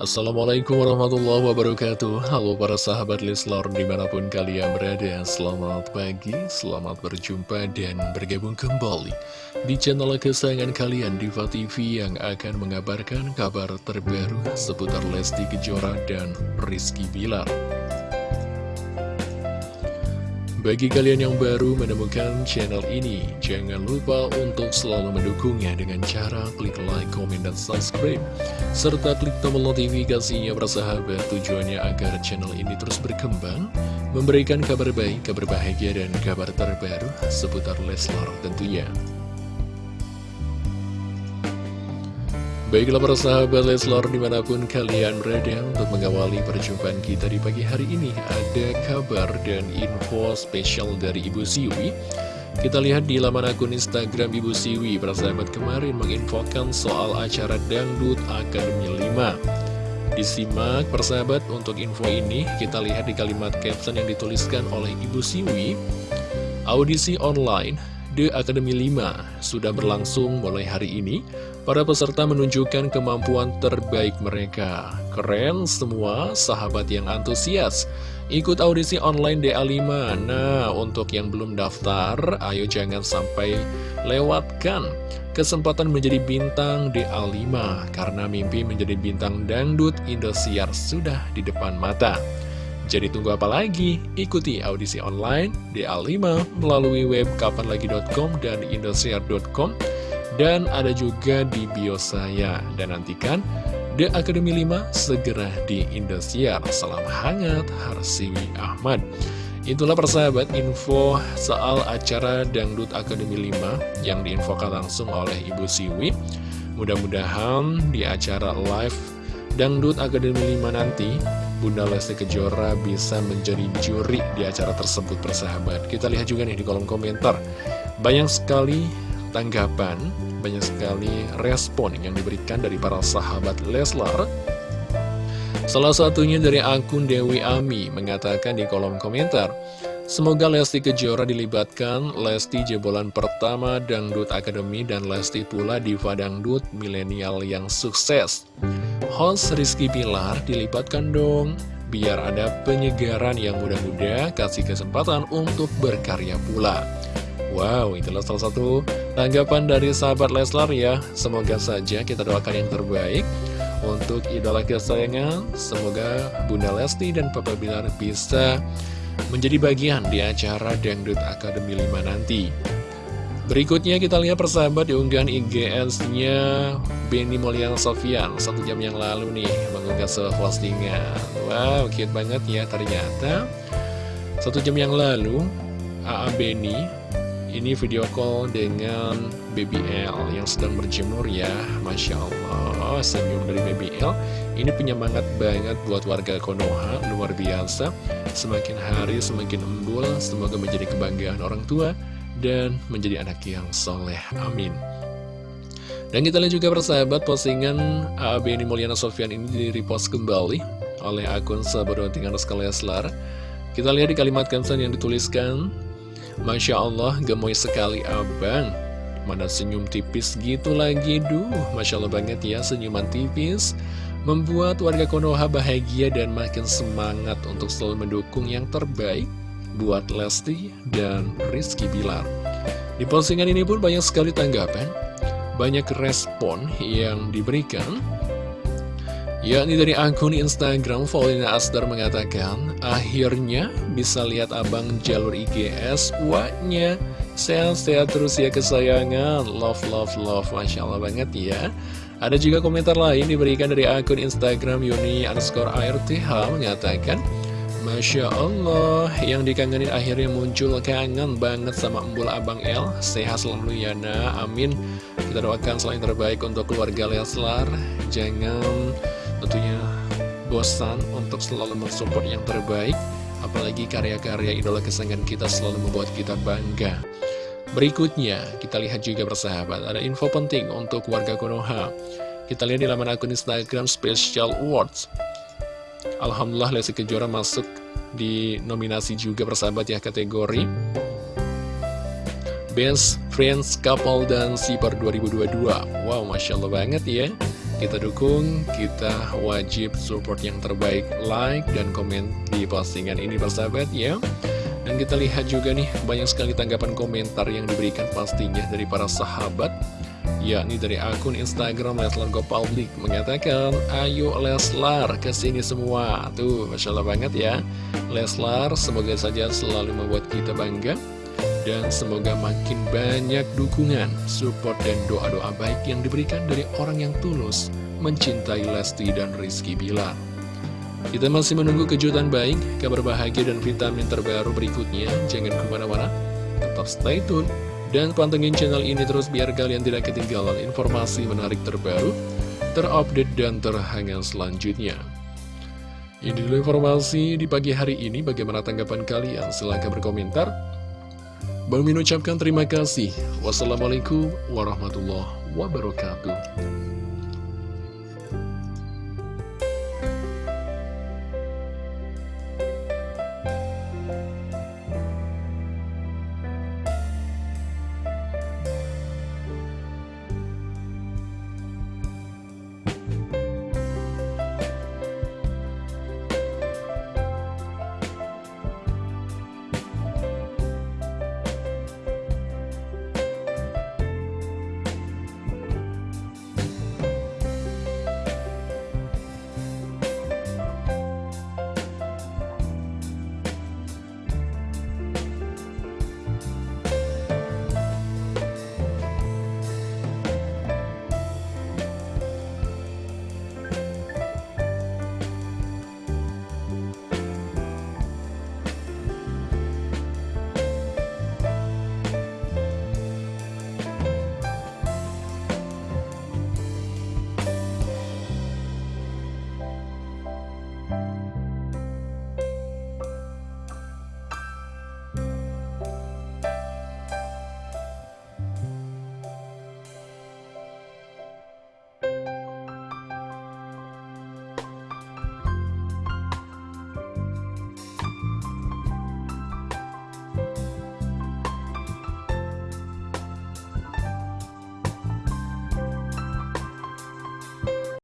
Assalamualaikum warahmatullahi wabarakatuh. Halo para sahabat Leslar di mana pun kalian berada Selamat pagi, selamat berjumpa dan bergabung kembali Di channel kesayangan kalian Diva TV yang akan mengabarkan kabar terbaru Seputar Lesti Kejora dan Rizky Bilar bagi kalian yang baru menemukan channel ini, jangan lupa untuk selalu mendukungnya dengan cara klik like, komen, dan subscribe. Serta klik tombol notifikasinya bersahabat tujuannya agar channel ini terus berkembang, memberikan kabar baik, kabar bahagia, dan kabar terbaru seputar Leslar tentunya. Baiklah para sahabat Leslar di mana pun kalian berada untuk mengawali perjumpaan kita di pagi hari ini Ada kabar dan info spesial dari Ibu Siwi. Kita lihat di laman akun Instagram Ibu Siwi Para sahabat kemarin menginfokan soal acara Dangdut Akademi 5 Disimak persahabat untuk info ini kita lihat di kalimat caption yang dituliskan oleh Ibu Siwi. Audisi online The Academy 5 sudah berlangsung mulai hari ini. Para peserta menunjukkan kemampuan terbaik mereka. Keren semua sahabat yang antusias. Ikut audisi online DA5. Nah, untuk yang belum daftar, ayo jangan sampai lewatkan kesempatan menjadi bintang DA5 karena mimpi menjadi bintang dangdut Indosiar sudah di depan mata. Jadi tunggu apa lagi? Ikuti audisi online DA5 melalui web kapanlagi.com dan indosiar.com dan ada juga di bio saya. Dan nantikan The Academy 5 segera di Indosiar. Salam hangat, Harsiwi Ahmad. Itulah persahabat info soal acara Dangdut Academy 5 yang diinfokan langsung oleh Ibu Siwi. Mudah-mudahan di acara live Dangdut Academy 5 nanti Bunda Lesti Kejora bisa menjadi juri di acara tersebut persahabat. Kita lihat juga nih di kolom komentar. Banyak sekali tanggapan, banyak sekali respon yang diberikan dari para sahabat Leslar. Salah satunya dari akun Dewi Ami mengatakan di kolom komentar Semoga Lesti Kejora dilibatkan Lesti jebolan pertama Dangdut Academy dan Lesti pula diva Dangdut milenial yang sukses host Rizky Pilar dilibatkan dong biar ada penyegaran yang mudah-mudah kasih kesempatan untuk berkarya pula. Wow, itulah salah satu tanggapan dari sahabat Leslar ya. Semoga saja kita doakan yang terbaik untuk idola kesayangan. Semoga Bunda Lesti dan Papa Bilar bisa menjadi bagian di acara Dangdut Academy 5 nanti. Berikutnya kita lihat persahabat di unggahan IGS-nya Benny Mulyana Sofian. Satu jam yang lalu nih mengunggah sebuah postingan. Wow, cute banget ya ternyata. Satu jam yang lalu AA Benny ini video call dengan BBL yang sedang berjemur ya. Masya Allah senyum dari BBL Ini penyemangat banget buat warga Konoha Luar biasa. Semakin hari semakin embul Semoga menjadi kebanggaan orang tua dan menjadi anak yang soleh. Amin. Dan kita lihat juga persahabat postingan AB ini Mulyana Sofyan ini di repost kembali oleh akun sahabat tinggal Leslar. Kita lihat di kalimat caption yang dituliskan, Masya Allah gemoy sekali abang, mana senyum tipis gitu lagi, duh Masya Allah banget ya senyuman tipis, membuat warga Konoha bahagia dan makin semangat untuk selalu mendukung yang terbaik buat Lesti dan Rizky Bilar. Di postingan ini pun banyak sekali tanggapan, banyak respon yang diberikan. Yakni dari akun Instagram Paulina Asdar mengatakan, akhirnya bisa lihat abang jalur IGS, waknya sehat-sehat terus ya kesayangan, love, love, love, Masya Allah banget ya. Ada juga komentar lain diberikan dari akun Instagram Yuni underscore ARTH mengatakan, Masya Allah, yang dikangenin akhirnya muncul kangen banget sama embul Abang El. Sehat selalu ya nak, amin. Kita doakan selain terbaik untuk keluarga Leslar. Jangan tentunya bosan untuk selalu mensupport yang terbaik. Apalagi karya-karya idola kesayangan kita selalu membuat kita bangga. Berikutnya, kita lihat juga bersahabat, ada info penting untuk warga Konoha. Kita lihat di laman akun Instagram Special Awards. Alhamdulillah Lesti Kejora masuk di nominasi juga persahabat ya kategori Best Friends Couple dan Sipar 2022 Wow Masya Allah banget ya. Kita dukung, kita wajib support yang terbaik, like dan komen di postingan ini persahabat ya. Dan kita lihat juga nih, banyak sekali tanggapan komentar yang diberikan pastinya dari para sahabat yakni dari akun Instagram Leslar Go Public mengatakan ayo Leslar ke sini semua tuh Masya Allah banget ya Leslar semoga saja selalu membuat kita bangga dan semoga makin banyak dukungan, support dan doa-doa baik yang diberikan dari orang yang tulus mencintai Lesti dan Rizky Bilar. Kita masih menunggu kejutan baik, kabar bahagia dan vitamin terbaru berikutnya. Jangan ke mana-mana, tetap stay tune dan pantengin channel ini terus biar kalian tidak ketinggalan informasi menarik terbaru, terupdate dan terhangat selanjutnya. Ini dulu informasi di pagi hari ini, bagaimana tanggapan kalian? Silahkan berkomentar. Bang Min ucapkan terima kasih. Wassalamualaikum warahmatullahi wabarakatuh.